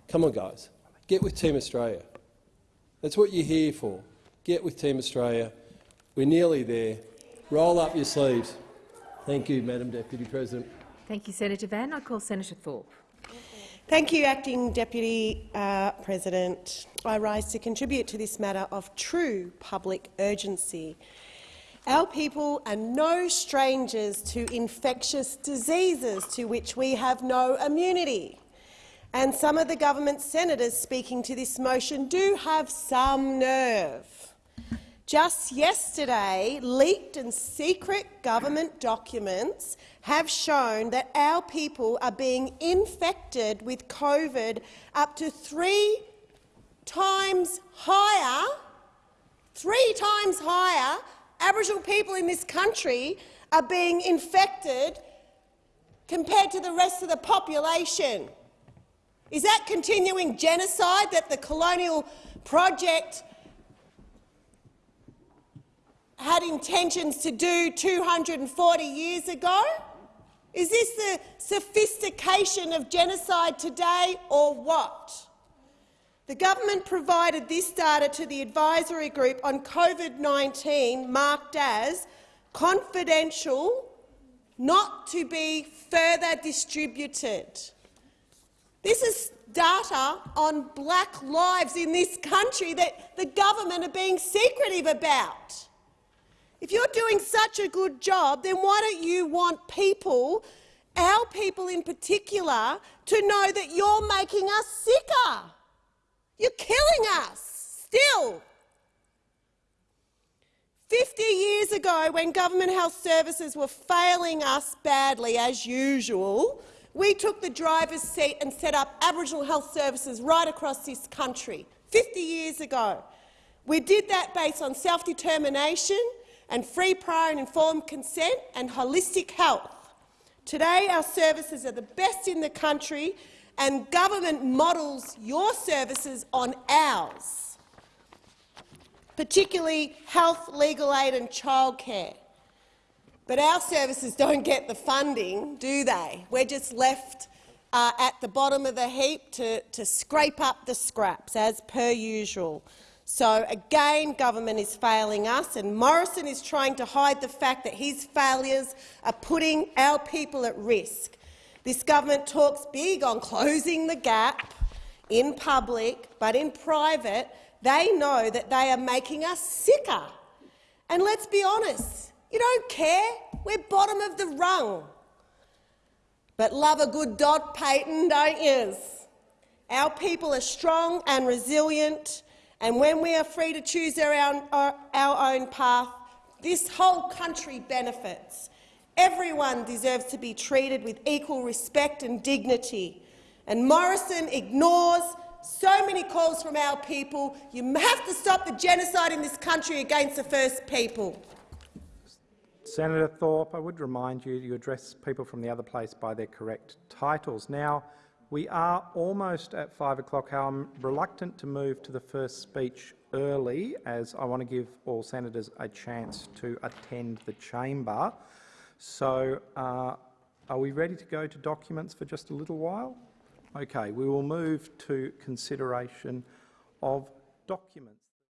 J: Come on, guys. Get with Team Australia. That's what you're here for. Get with Team Australia. We're nearly there. Roll up your sleeves. Thank you, Madam Deputy President.
G: Thank you, Senator Van. I call Senator Thorpe.
E: Thank you, Acting Deputy uh, President. I rise to contribute to this matter of true public urgency. Our people are no strangers to infectious diseases to which we have no immunity and some of the government senators speaking to this motion do have some nerve. Just yesterday, leaked and secret government documents have shown that our people are being infected with COVID up to three times higher, three times higher, Aboriginal people in this country are being infected compared to the rest of the population. Is that continuing genocide that the colonial project had intentions to do 240 years ago? Is this the sophistication of genocide today or what? The government provided this data to the advisory group on COVID-19 marked as confidential, not to be further distributed. This is data on black lives in this country that the government are being secretive about. If you're doing such a good job, then why don't you want people, our people in particular, to know that you're making us sicker? You're killing us, still. 50 years ago, when government health services were failing us badly, as usual, we took the driver's seat and set up Aboriginal health services right across this country. 50 years ago. We did that based on self-determination and free, prior and informed consent and holistic health. Today, our services are the best in the country and government models your services on ours, particularly health, legal aid and childcare. But our services don't get the funding, do they? We're just left uh, at the bottom of the heap to, to scrape up the scraps, as per usual. So again, government is failing us, and Morrison is trying to hide the fact that his failures are putting our people at risk. This government talks big on closing the gap in public, but in private they know that they are making us sicker. And let's be honest, you don't care. We're bottom of the rung. But love a good dot, Payton, don't you? Our people are strong and resilient, and when we are free to choose our own, our own path, this whole country benefits. Everyone deserves to be treated with equal respect and dignity. And Morrison ignores so many calls from our people. You have to stop the genocide in this country against the First People.
K: Senator Thorpe, I would remind you you address people from the other place by their correct titles. Now, we are almost at five o'clock. I'm reluctant to move to the first speech early, as I want to give all senators a chance to attend the chamber. So uh, are we ready to go to documents for just a little while? Okay, we will move to consideration of documents.